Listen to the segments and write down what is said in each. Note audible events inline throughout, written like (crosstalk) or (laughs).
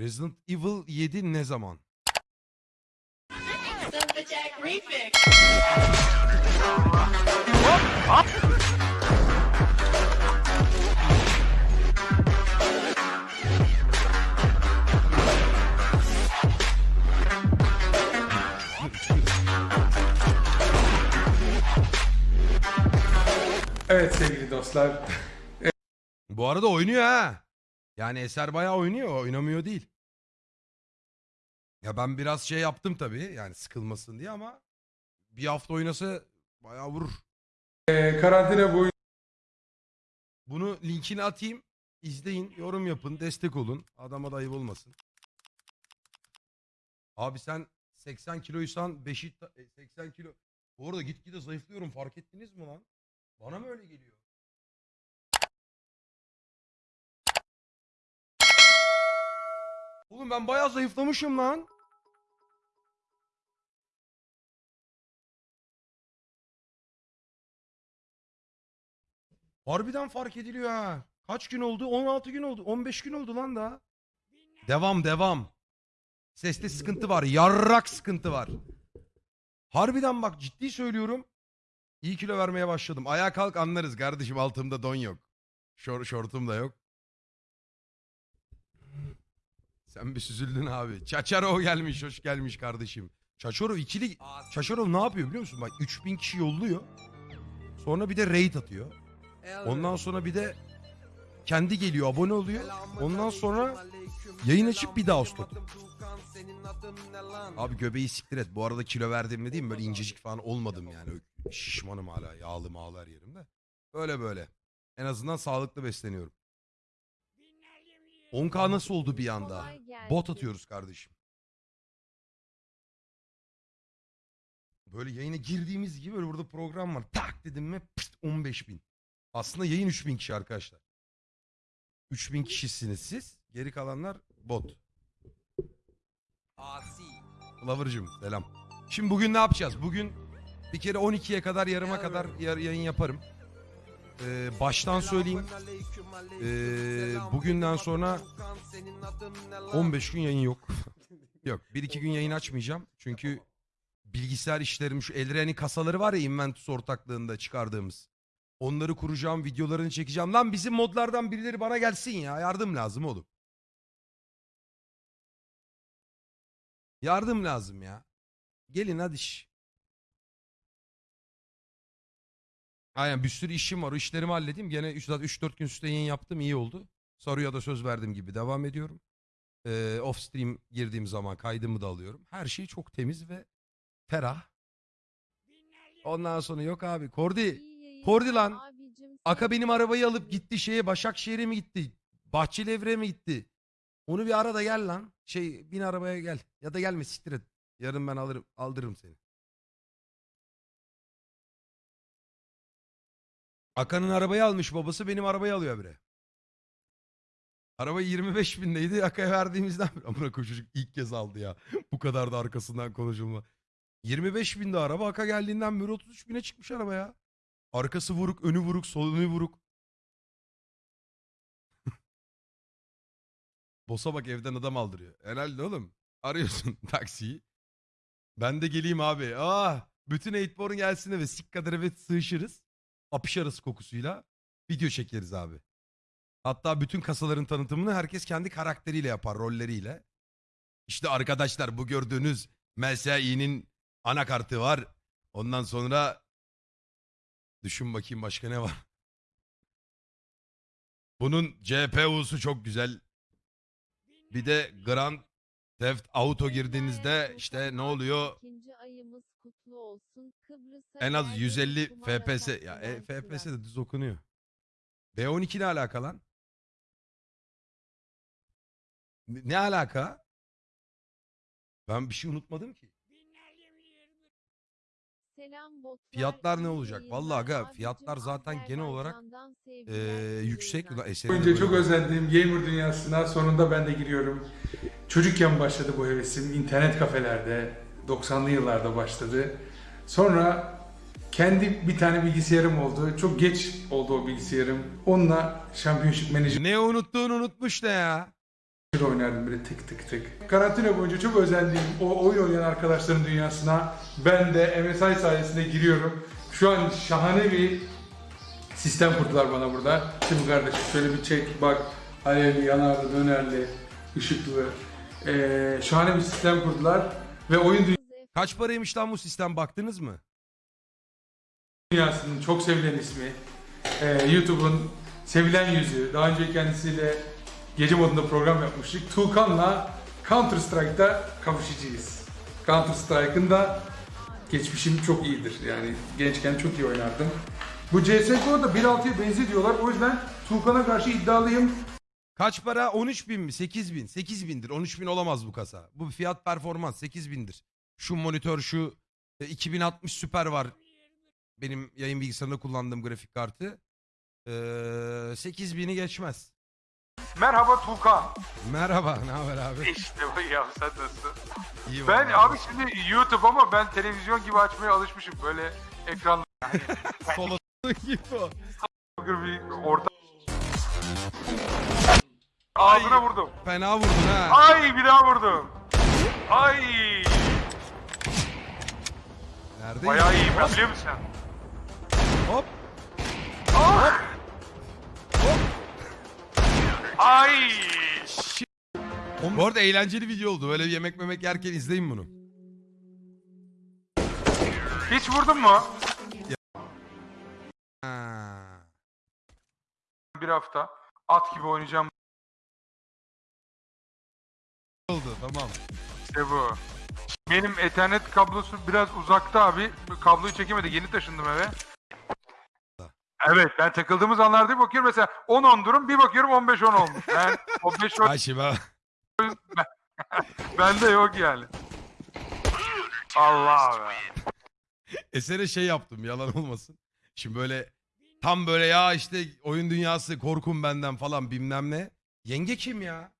Resident Evil 7 ne zaman? Evet sevgili dostlar. Bu arada oynuyor ha. Yani Eser bayağı oynuyor. Oynamıyor değil. Ya ben biraz şey yaptım tabii. Yani sıkılmasın diye ama bir hafta oynasa bayağı vurur. e, karantina boyunca Bunu linkini atayım. İzleyin, yorum yapın, destek olun. Adama da ayıp olmasın. Abi sen 80 kiloysan Beşik 80 kilo. Bu arada gitgide zayıflıyorum fark ettiniz mi lan? Bana mı öyle geliyor? Oğlum ben bayağı zayıflamışım lan. Harbiden fark ediliyor ha. Kaç gün oldu? 16 gün oldu. 15 gün oldu lan daha. Devam devam. Seste sıkıntı var. Yarrak sıkıntı var. Harbiden bak ciddi söylüyorum. İyi kilo vermeye başladım. Ayağa kalk anlarız kardeşim altımda don yok. Şor, şortum da yok. Sen bir süzüldün abi. Çaçarov gelmiş, hoş gelmiş kardeşim. Çaçarov ikili... Çaçarov ne yapıyor biliyor musun? Bak 3000 kişi yolluyor. Sonra bir de raid atıyor. Ondan sonra bir de kendi geliyor, abone oluyor. Ondan sonra yayın açıp bir daha stok. Abi göbeği siktir et. Bu arada kilo verdim mi diyeyim böyle incecik falan olmadım yani. Şişmanım hala. Yağlı mağlı her yerimde. Böyle böyle. En azından sağlıklı besleniyorum. 10K nasıl oldu bir anda? Bot atıyoruz kardeşim. Böyle yayına girdiğimiz gibi böyle burada program var. Tak dedim mi pıst 15 bin. Aslında yayın 3000 kişi arkadaşlar. 3000 kişisiniz siz. Geri kalanlar bot. Asi. Lover'cığım selam. Şimdi bugün ne yapacağız? Bugün bir kere 12'ye kadar yarıma kadar yar- yayın yaparım. Ee, baştan söyleyeyim. Ee, bugünden sonra 15 gün yayın yok. (laughs) yok 1-2 gün yayın açmayacağım. Çünkü bilgisayar işlerim şu Elren'in kasaları var ya Inventus ortaklığında çıkardığımız. Onları kuracağım, videolarını çekeceğim. Lan bizim modlardan birileri bana gelsin ya. Yardım lazım oğlum. Yardım lazım ya. Gelin hadi iş. Aynen bir sürü işim var. O işlerimi halledeyim. Gene 3-4 gün üstte yayın yaptım. iyi oldu. Soruya da söz verdiğim gibi devam ediyorum. Ee, off stream girdiğim zaman kaydımı da alıyorum. Her şey çok temiz ve ferah. Ondan sonra yok abi. Kordi. Kordi lan. Aka benim arabayı alıp gitti şeye Başakşehir'e mi gitti? Bahçelievre'ye mi gitti? Onu bir ara da gel lan. Şey bin arabaya gel. Ya da gelme siktir et. Yarın ben alırım aldırırım seni. Aka'nın arabayı almış babası benim arabayı alıyor bre. Araba 25 bindeydi. Aka'ya verdiğimizden amına koyayım çocuk ilk kez aldı ya. Bu kadar da arkasından konuşulma. 25 binde araba Aka geldiğinden beri 33 bine çıkmış araba ya. Arkası vuruk, önü vuruk, sol önü vuruk. (laughs) Bosa bak evden adam aldırıyor. Herhalde oğlum. Arıyorsun (laughs) taksiyi. Ben de geleyim abi. Ah, bütün Eightborn gelsin ve sik kadar eve sığışırız. Apışarız kokusuyla. Video çekeriz abi. Hatta bütün kasaların tanıtımını herkes kendi karakteriyle yapar, rolleriyle. İşte arkadaşlar bu gördüğünüz MSI'nin anakartı var. Ondan sonra Düşün bakayım başka ne var. Bunun CPU'su çok güzel. Bir de Grand Theft Auto girdiğinizde işte ne oluyor? ikinci ayımız kutlu olsun. Kıbrıs'a En az geldiğin 150 kumara FPS. Ya e, FPS de düz okunuyor. B12 ne alaka lan? Ne, ne alaka? Ben bir şey unutmadım ki. Selam botlar, Fiyatlar ne olacak? Vallahi aga, abicim, fiyatlar zaten genel olarak, Ee, sevgiler, iyi yüksek. yayınlar. Ulan de çok özendiğim gamer dünyasına sonunda ben de giriyorum. Çocukken başladı bu hevesim. İnternet kafelerde 90'lı yıllarda başladı. Sonra kendi bir tane bilgisayarım oldu. Çok geç oldu o bilgisayarım. Onunla Championship Manager Ne unuttuğunu unutmuş ne ya? oynardım böyle tık tık tık. Karantina boyunca çok özendiğim o oyun oynayan arkadaşların dünyasına ben de MSI sayesinde giriyorum. Şu an şahane bir sistem kurdular bana burada. Şimdi kardeşim şöyle bir çek bak alevli, yanarlı, dönerli, ışıklı. Ee, şahane bir sistem kurdular ve oyun Kaç paraymış lan bu sistem baktınız mı? dünyasının çok sevilen ismi, ee, YouTube'un sevilen yüzü, daha önce kendisiyle gece modunda program yapmıştık. Tuğkan'la Counter Strike'da kavuşacağız. Counter Strike'ın da geçmişim çok iyidir. Yani gençken çok iyi oynardım. Bu CSGO'da 1.6'ya benziyor diyorlar. O yüzden Tuğkan'a karşı iddialıyım. Kaç para? 13 bin mi? 8 bin. 8 bindir. 13 bin olamaz bu kasa. Bu fiyat performans 8 bindir. Şu monitör şu e, 2060 süper var. Benim yayın bilgisayarında kullandığım grafik kartı. Ee, 8 bini geçmez. Merhaba Tuğkan. Merhaba. Ne haber abi? İşte bu ya sen nasılsın? İyi Ben vallahi. abi şimdi YouTube ama ben televizyon gibi açmaya alışmışım. Böyle ekran (laughs) Solo (laughs) gibi o. bir orta... Ağzına vurdum. Fena vurdun ha. Ay bir daha vurdum. Ay Neredeyim? bayağı iyiyim ben biliyor musun? Hop. Ah! Ay Bu arada eğlenceli video oldu. Böyle yemek memek yerken izleyin bunu. hiç vurdun mu? Ha. Bir hafta at gibi oynayacağım tamam. işte bu. Benim ethernet kablosu biraz uzakta abi. Kabloyu çekemedi. Yeni taşındım eve. Evet ben takıldığımız anlarda bir bakıyorum mesela 10-10 durum bir bakıyorum 15-10 olmuş. Ben (laughs) 15-10 Ayşe ben... bende yok yani. Allah be. Esere şey yaptım yalan olmasın. Şimdi böyle tam böyle ya işte oyun dünyası korkun benden falan bilmem ne. Yenge kim ya?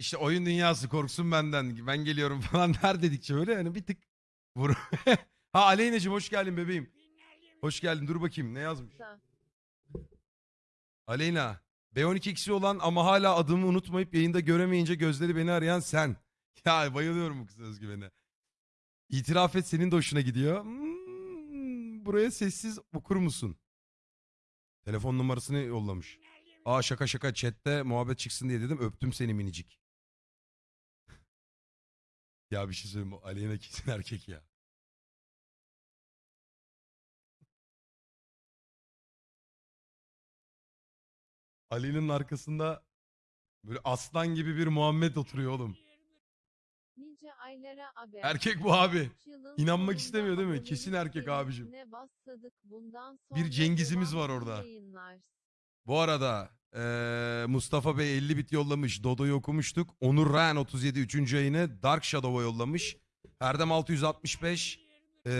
İşte oyun dünyası korksun benden ben geliyorum (laughs) falan der dedikçe böyle hani bir tık vur. (laughs) ha Aleyna'cığım hoş geldin bebeğim. Hoş geldin dur bakayım ne yazmış. Aleyna. B12'si olan ama hala adımı unutmayıp yayında göremeyince gözleri beni arayan sen. (laughs) Ya bayılıyorum bu kız özgüvene. İtiraf et senin de hoşuna gidiyor. Hmm, buraya sessiz okur musun? Telefon numarasını yollamış. Aa şaka şaka chatte muhabbet çıksın diye dedim öptüm seni minicik. Ya bir şey söyleyeyim mi? Aleyna kesin erkek ya. Ali'nin arkasında böyle aslan gibi bir Muhammed oturuyor oğlum. Nice aylara haber. Erkek bu abi. İnanmak istemiyor değil mi? Kesin erkek abicim. Bir Cengiz'imiz var orada. Bu arada eee, Mustafa Bey 50 bit yollamış. Dodo'yu okumuştuk. Onur Ren 37 3. yayını Dark Shadow'a yollamış. Erdem 665 eee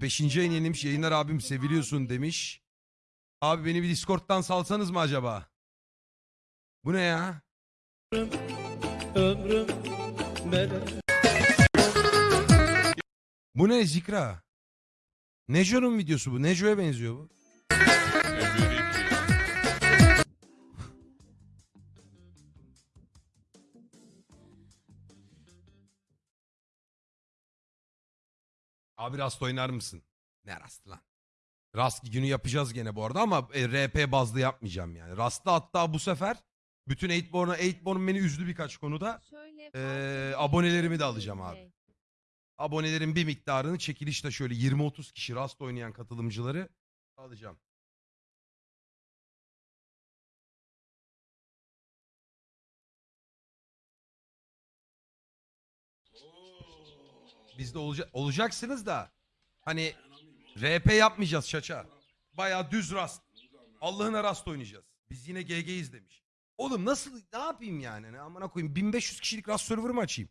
5. yayın yenilmiş. Yayınlar abim seviliyorsun demiş. Abi beni bir Discord'dan salsanız mı acaba? Bu ne ya? ömrüm. Bu ne Zikra? Neco'nun videosu bu. Neco'ya benziyor bu. Abi Rast oynar mısın? Ne Rast lan? Rast günü yapacağız gene bu arada ama e, RP bazlı yapmayacağım yani. Rast'ta hatta bu sefer bütün 8born'a 8born beni üzdü birkaç konuda. Şöyle fark abonelerimi de alacağım abi. abonelerin bir miktarını çekilişte şöyle 20-30 kişi rast oynayan katılımcıları alacağım. Bizde olacak olacaksınız da hani RP yapmayacağız şaça. Baya düz rast. Allah'ına rast oynayacağız. Biz yine GG'yiz demiş. Oğlum nasıl ne yapayım yani? Ne amına koyayım 1500 kişilik rast server mı açayım?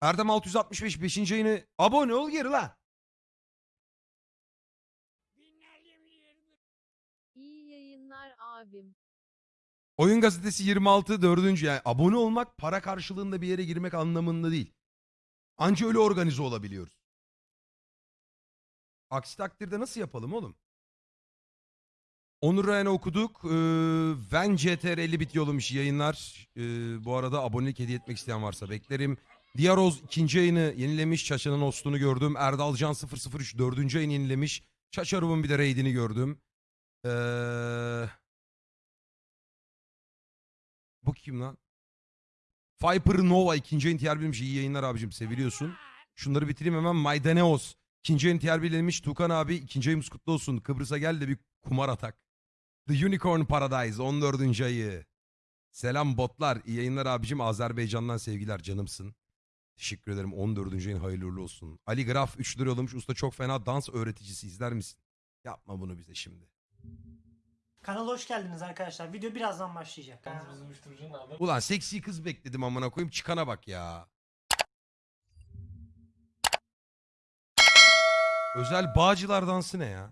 Erdem 665 5. ayını abone ol geri lan. İyi yayınlar abim. Oyun gazetesi 26 4. yani abone olmak para karşılığında bir yere girmek anlamında değil. Anca öyle organize olabiliyoruz. Aksi takdirde nasıl yapalım oğlum? Onur Ryan'ı okuduk. Ee, Ven CTR 50 bit yollamış yayınlar. Ee, bu arada abonelik hediye etmek isteyen varsa beklerim. Diyaroz ikinci yayını yenilemiş. Çaça'nın hostunu gördüm. Erdal Can 003 dördüncü yayını yenilemiş. Çaçarub'un bir de raidini gördüm. Ee, bu kim lan? Viper Nova ikinci yayın tiyer bilmiş. İyi yayınlar abicim seviliyorsun. Şunları bitireyim hemen. Maydaneos. İkinci yayın tiyer bilmiş. Tukan abi ikinci ayımız kutlu olsun. Kıbrıs'a gel de bir kumar atak. The Unicorn Paradise 14. ayı. Selam botlar. İyi yayınlar abicim. Azerbaycan'dan sevgiler canımsın. Teşekkür ederim. 14. ayın hayırlı uğurlu olsun. Ali Graf 3 lira yollamış. Usta çok fena dans öğreticisi izler misin? Yapma bunu bize şimdi. Kanala hoş geldiniz arkadaşlar. Video birazdan başlayacak. Ulan seksi kız bekledim amına koyayım. Çıkana bak ya. Özel Bağcılar dansı ne ya?